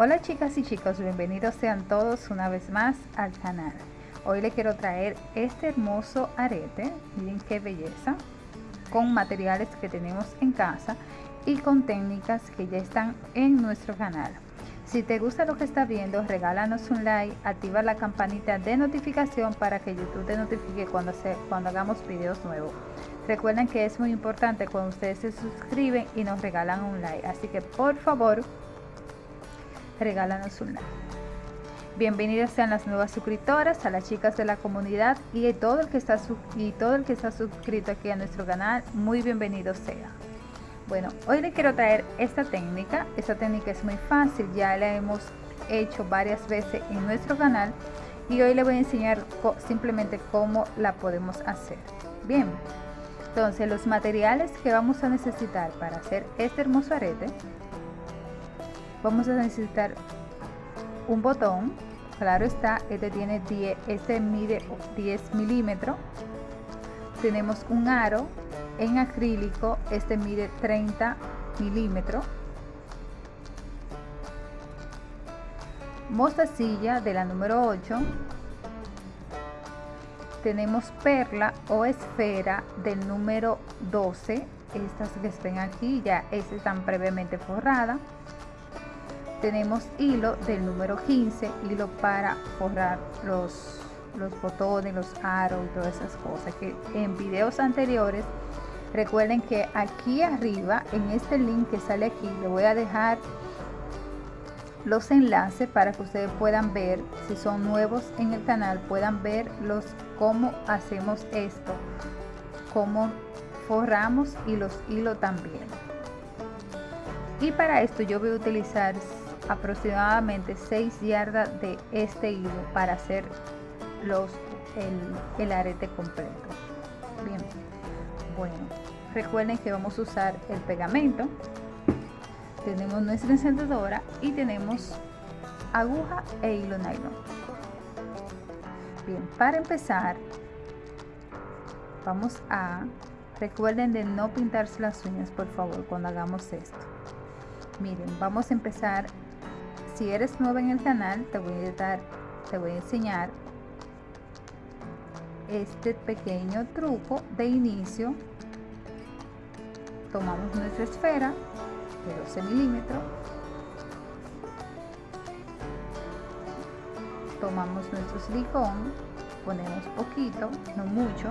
Hola chicas y chicos, bienvenidos sean todos una vez más al canal. Hoy les quiero traer este hermoso arete, miren qué belleza, con materiales que tenemos en casa y con técnicas que ya están en nuestro canal. Si te gusta lo que estás viendo, regálanos un like, activa la campanita de notificación para que YouTube te notifique cuando, se, cuando hagamos videos nuevos. Recuerden que es muy importante cuando ustedes se suscriben y nos regalan un like, así que por favor regálanos un like. Bienvenidas sean las nuevas suscriptoras, a las chicas de la comunidad y todo el que está y todo el que está suscrito aquí a nuestro canal, muy bienvenido sea. Bueno, hoy les quiero traer esta técnica. Esta técnica es muy fácil, ya la hemos hecho varias veces en nuestro canal y hoy les voy a enseñar simplemente cómo la podemos hacer. Bien, entonces los materiales que vamos a necesitar para hacer este hermoso arete vamos a necesitar un botón. Claro está este tiene 10 este mide 10 milímetros tenemos un aro en acrílico este mide 30 milímetros mostacilla de la número 8 tenemos perla o esfera del número 12 estas que estén aquí ya están previamente forradas tenemos hilo del número 15 hilo para forrar los los botones los aros y todas esas cosas que en videos anteriores recuerden que aquí arriba en este link que sale aquí le voy a dejar los enlaces para que ustedes puedan ver si son nuevos en el canal puedan ver los cómo hacemos esto cómo forramos y los hilos también. Y para esto yo voy a utilizar aproximadamente 6 yardas de este hilo para hacer los el, el arete completo. Bien. Bueno recuerden que vamos a usar el pegamento. Tenemos nuestra encendedora y tenemos aguja e hilo nylon. Bien para empezar vamos a recuerden de no pintarse las uñas por favor cuando hagamos esto. Miren vamos a empezar si eres nuevo en el canal te voy a dar te voy a enseñar este pequeño truco de inicio. Tomamos nuestra esfera de 12 milímetros. Tomamos nuestro silicón ponemos poquito no mucho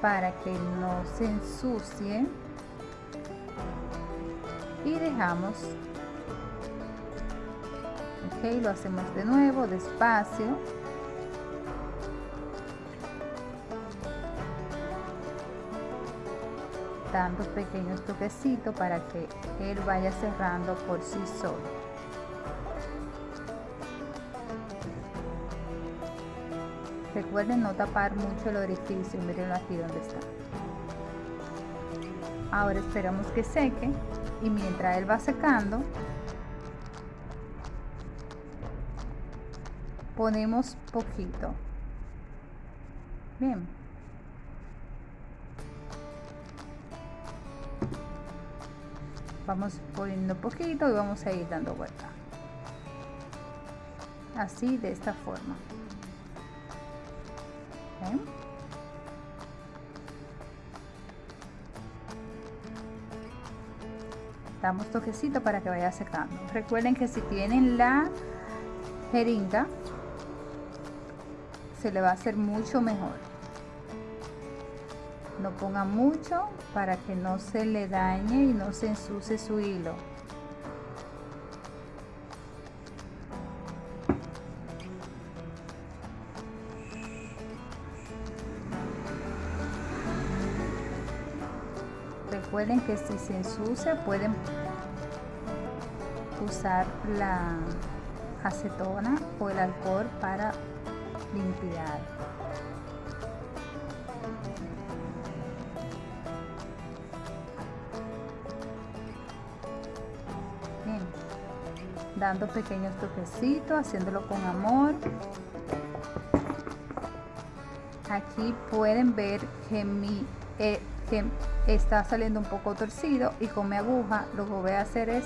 para que no se ensucie. Y dejamos ok lo hacemos de nuevo despacio. Dando pequeños toquecitos para que él vaya cerrando por sí solo. Recuerden no tapar mucho el orificio miren aquí donde está. Ahora esperamos que seque y mientras él va secando ponemos poquito. Bien. Vamos poniendo poquito y vamos a ir dando vuelta. Así de esta forma. Damos toquecito para que vaya secando. Recuerden que si tienen la jeringa se le va a hacer mucho mejor. No ponga mucho para que no se le dañe y no se ensucie su hilo. Recuerden que si se ensucia pueden usar la acetona o el alcohol para limpiar. Bien. dando pequeños toquecitos haciéndolo con amor. Aquí pueden ver que mi eh, que está saliendo un poco torcido y con mi aguja lo que voy a hacer es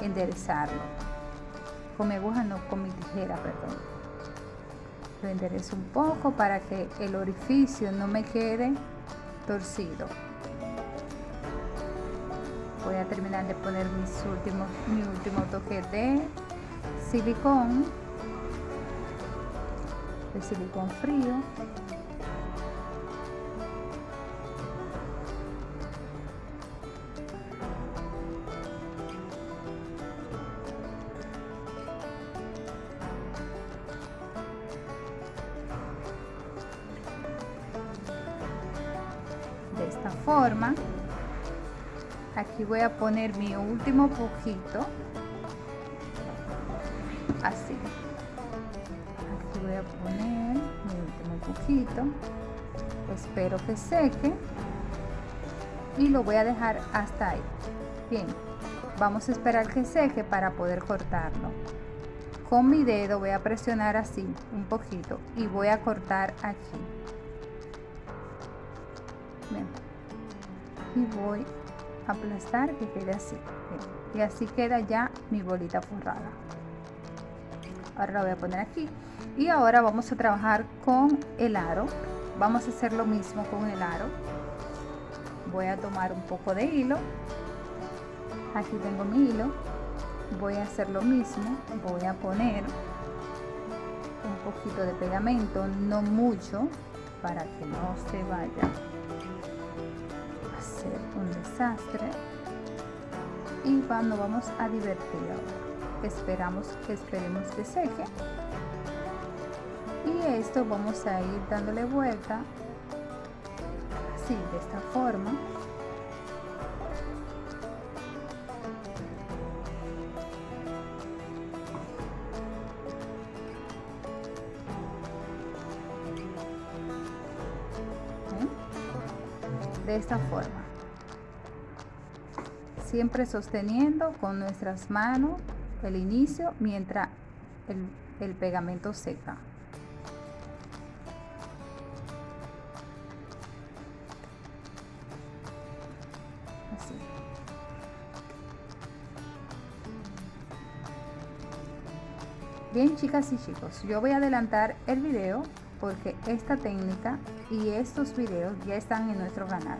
enderezarlo. Con mi aguja no con mi tijera perdón lo enderezo un poco para que el orificio no me quede torcido. Voy a terminar de poner mis últimos mi último toque de silicón de silicón frío forma aquí voy a poner mi último poquito así. Aquí voy a poner mi último poquito espero que seque y lo voy a dejar hasta ahí. Bien vamos a esperar que seque para poder cortarlo. Con mi dedo voy a presionar así un poquito y voy a cortar aquí y voy a aplastar que quede así. Y así queda ya mi bolita forrada. Ahora la voy a poner aquí. Y ahora vamos a trabajar con el aro. Vamos a hacer lo mismo con el aro. Voy a tomar un poco de hilo. Aquí tengo mi hilo. Voy a hacer lo mismo. Voy a poner un poquito de pegamento no mucho para que no se vaya un desastre. Y cuando vamos a divertir esperamos que esperemos que seque. Y esto vamos a ir dándole vuelta así de esta forma. De esta forma siempre sosteniendo con nuestras manos el inicio mientras el, pegamento seca. Bien chicas y chicos, yo voy a adelantar el video porque esta técnica y estos videos ya están en nuestro canal.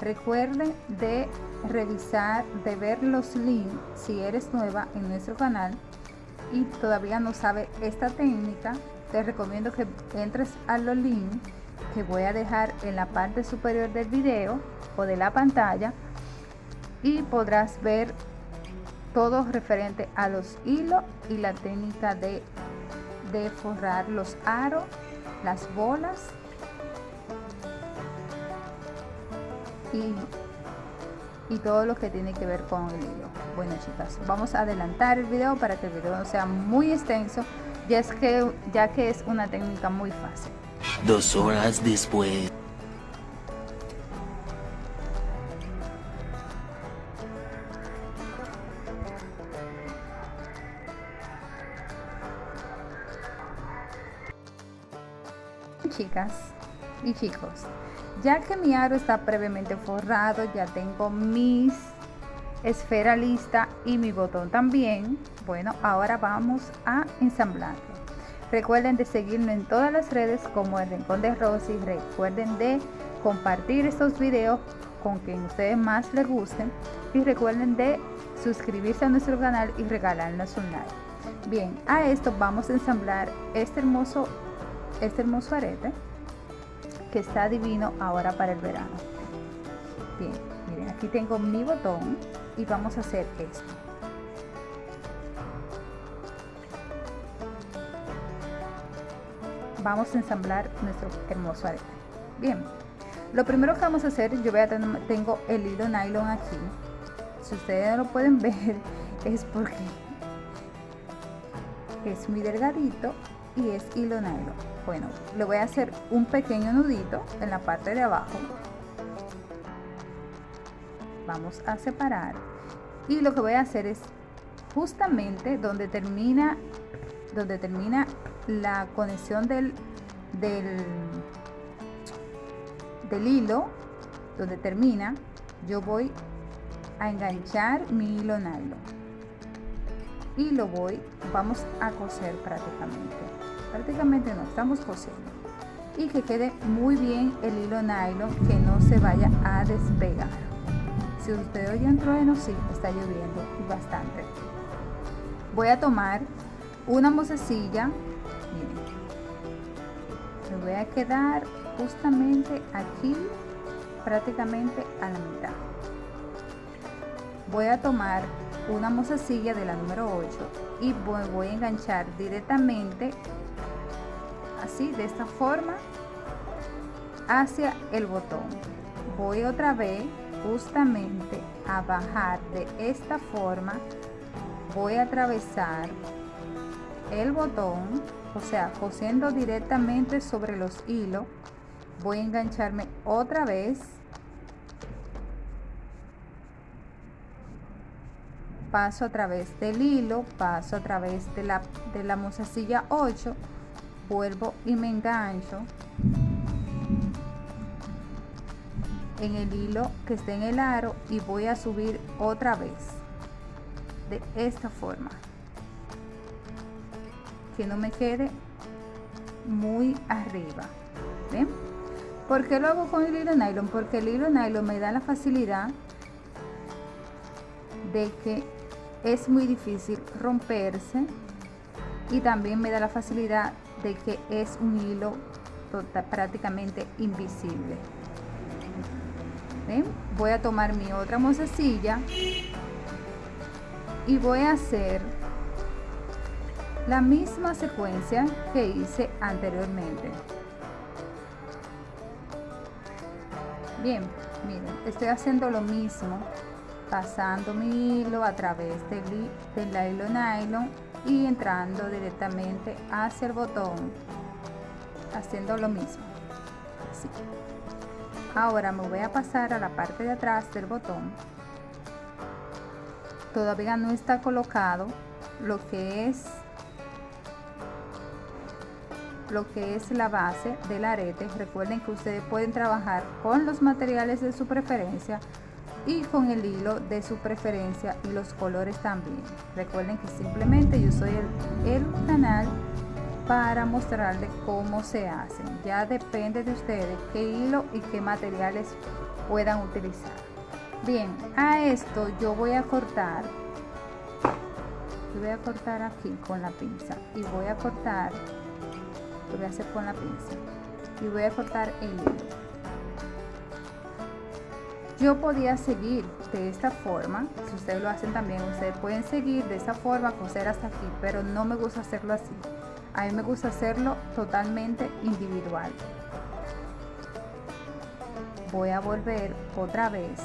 Recuerden de revisar, de ver los links si eres nueva en nuestro canal y todavía no sabe esta técnica. Te recomiendo que entres a los links que voy a dejar en la parte superior del video o de la pantalla y podrás ver todo referente a los hilos y la técnica de, de forrar los aros, las bolas y, todo lo que tiene que ver con el hilo. Bueno chicas, vamos a adelantar el video para que el video no sea muy extenso, ya, que, ya que es una técnica muy fácil. Dos horas después. Ya que mi aro está previamente forrado, ya tengo mis esfera lista y mi botón también. Bueno, ahora vamos a ensamblarlo. Recuerden de seguirme en todas las redes como el Rincón de Rosy. Recuerden de compartir estos videos con quien ustedes más les gusten. Y recuerden de suscribirse a nuestro canal y regalarnos un like. Bien, a esto vamos a ensamblar este hermoso, este hermoso arete que está divino ahora para el verano. Bien, miren, aquí tengo mi botón y vamos a hacer esto. Vamos a ensamblar nuestro hermoso arete. Bien, lo primero que vamos a hacer, yo voy a tener, tengo el hilo nylon aquí. Si ustedes no lo pueden ver, es porque es muy delgadito y es hilo nylon bueno le voy a hacer un pequeño nudito en la parte de abajo. Vamos a separar. Y lo que voy a hacer es justamente donde termina donde termina la conexión del del, del hilo donde termina yo voy a enganchar mi hilo nylon. Y lo voy vamos a coser prácticamente prácticamente no estamos cosiendo. Y que quede muy bien el hilo nylon que no se vaya a despegar. Si usted oye un trueno sí está lloviendo bastante. Voy a tomar una mozasilla me voy a quedar justamente aquí prácticamente a la mitad. Voy a tomar una mozasilla de la número 8 y voy, a enganchar directamente así de esta forma hacia el botón. Voy otra vez justamente a bajar de esta forma. Voy a atravesar el botón o sea cosiendo directamente sobre los hilos. Voy a engancharme otra vez paso a través del hilo paso a través de la de la mozasilla 8 vuelvo y me engancho en el hilo que esté en el aro y voy a subir otra vez de esta forma que no me quede muy arriba ¿ven? ¿por qué lo hago con el hilo nylon? porque el hilo nylon me da la facilidad de que es muy difícil romperse y también me da la facilidad que es un hilo total, prácticamente invisible. Voy a tomar mi otra mozasilla y voy a hacer la misma secuencia que hice anteriormente. Bien miren estoy haciendo lo mismo pasando mi hilo a través del, del nylon y entrando directamente hacia el botón haciendo lo mismo. Así ahora me voy a pasar a la parte de atrás del botón. Todavía no está colocado lo que es lo que es la base del arete. Recuerden que ustedes pueden trabajar con los materiales de su preferencia y con el hilo de su preferencia y los colores también. Recuerden que simplemente yo soy el, el canal para mostrarles cómo se hacen. Ya depende de ustedes qué hilo y qué materiales puedan utilizar. Bien a esto yo voy a cortar voy a cortar aquí con la pinza y voy a cortar lo voy a hacer con la pinza y voy a cortar el hilo yo podía seguir de esta forma si ustedes lo hacen también ustedes pueden seguir de esta forma coser hasta aquí pero no me gusta hacerlo así. A mí me gusta hacerlo totalmente individual. Voy a volver otra vez.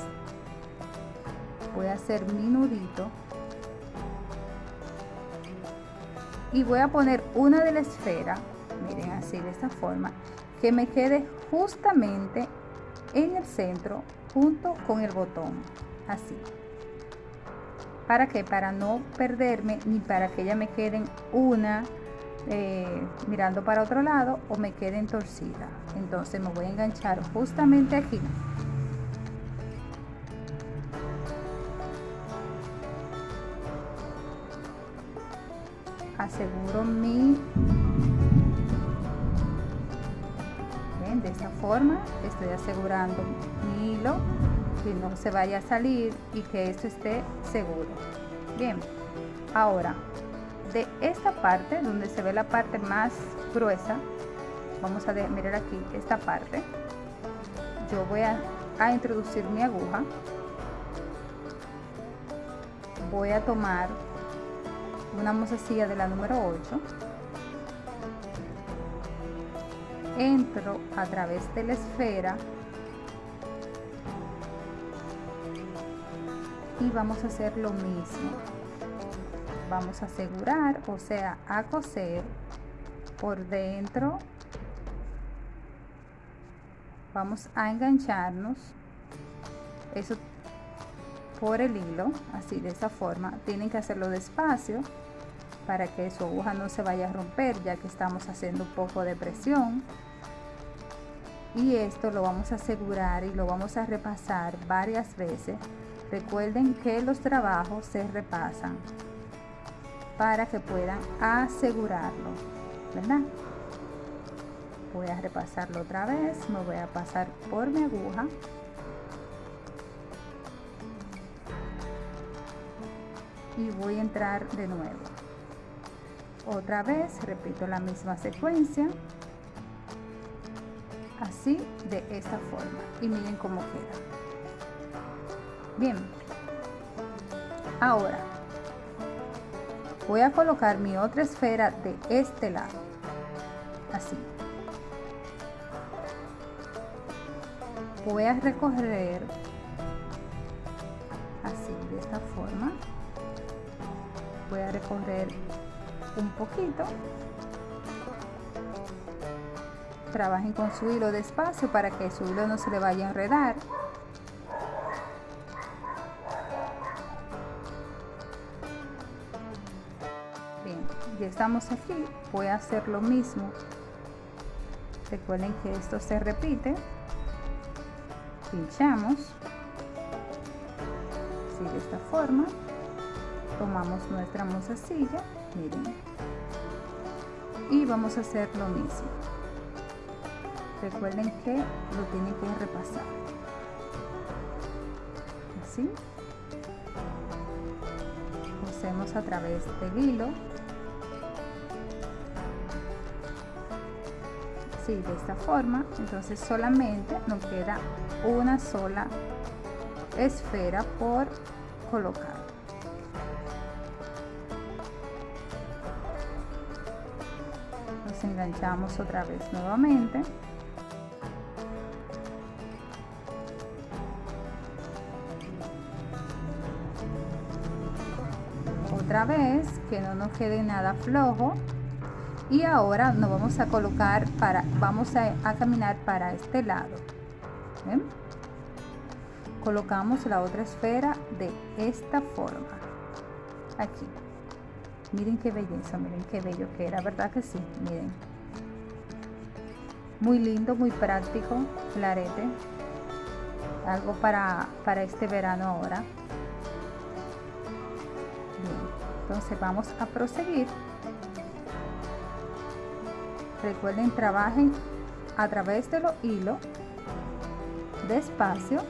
Voy a hacer mi nudito. Y voy a poner una de la esfera miren así de esta forma que me quede justamente en el centro junto con el botón así. Para que para no perderme ni para que ella me queden una eh, mirando para otro lado o me queden torcida. Entonces me voy a enganchar justamente aquí. Aseguro mi esta forma estoy asegurando mi hilo que no se vaya a salir y que esto esté seguro. Bien ahora de esta parte donde se ve la parte más gruesa vamos a mirar aquí esta parte. Yo voy a, a introducir mi aguja. Voy a tomar una mozasilla de la número 8 entro a través de la esfera y vamos a hacer lo mismo. Vamos a asegurar o sea a coser por dentro. Vamos a engancharnos. Eso por el hilo así de esa forma. Tienen que hacerlo despacio para que su aguja no se vaya a romper ya que estamos haciendo un poco de presión y esto lo vamos a asegurar y lo vamos a repasar varias veces. Recuerden que los trabajos se repasan para que puedan asegurarlo verdad voy a repasarlo otra vez me voy a pasar por mi aguja. Y voy a entrar de nuevo. Otra vez repito la misma secuencia así de esta forma. Y miren cómo queda. Bien. Ahora voy a colocar mi otra esfera de este lado. Así. Voy a recorrer así de esta forma. Voy a recorrer un poquito trabajen con su hilo despacio para que su hilo no se le vaya a enredar. Bien ya estamos aquí. Voy a hacer lo mismo. Recuerden que esto se repite. Pinchamos. Así de esta forma. Tomamos nuestra mozasilla miren. Y vamos a hacer lo mismo recuerden que lo tienen que repasar. Así. Cosemos a través del hilo. Así de esta forma. Entonces solamente nos queda una sola esfera por colocar. Nos enganchamos otra vez nuevamente otra vez que no nos quede nada flojo. Y ahora nos vamos a colocar para vamos a, caminar para este lado. Colocamos la otra esfera de esta forma. Aquí. Miren qué belleza miren qué bello que era verdad que sí miren. Muy lindo muy práctico el arete algo para para este verano ahora entonces vamos a proseguir. Recuerden trabajen a través de los hilos despacio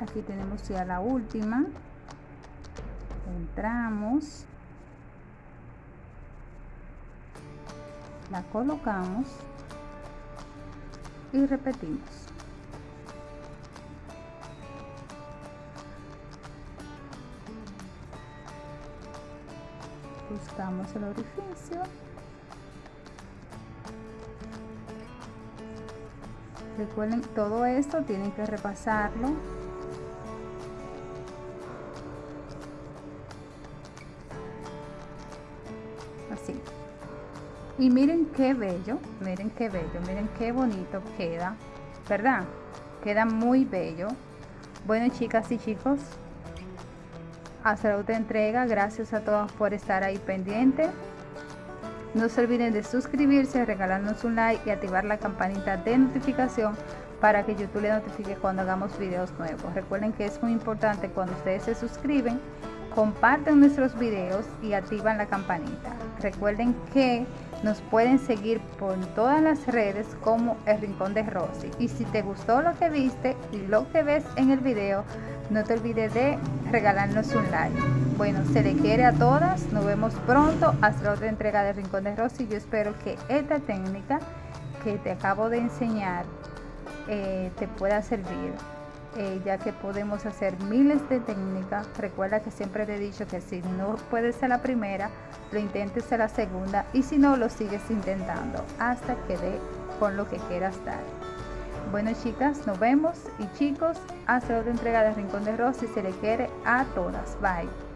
aquí tenemos ya la última. Entramos. La colocamos y repetimos. Buscamos el orificio recuerden todo esto tienen que repasarlo. Así. Y miren qué bello miren qué bello miren qué bonito queda verdad queda muy bello. Bueno chicas y chicos hasta la otra entrega. Gracias a todos por estar ahí pendiente no se olviden de suscribirse, regalarnos un like y activar la campanita de notificación para que YouTube le notifique cuando hagamos videos nuevos. Recuerden que es muy importante cuando ustedes se suscriben, comparten nuestros videos y activan la campanita. Recuerden que nos pueden seguir por todas las redes como El Rincón de Rosy. Y si te gustó lo que viste y lo que ves en el video, no te olvides de regalarnos un like. Bueno, se le quiere a todas. Nos vemos pronto hasta otra entrega de Rincón de Rosy. Yo espero que esta técnica que te acabo de enseñar eh, te pueda servir. Eh, ya que podemos hacer miles de técnicas. Recuerda que siempre te he dicho que si no puedes ser la primera, lo intentes ser la segunda y si no, lo sigues intentando hasta que dé con lo que quieras dar. Bueno chicas, nos vemos y chicos, hasta otra entrega de Rincón de Rosy se le quiere a todas. Bye.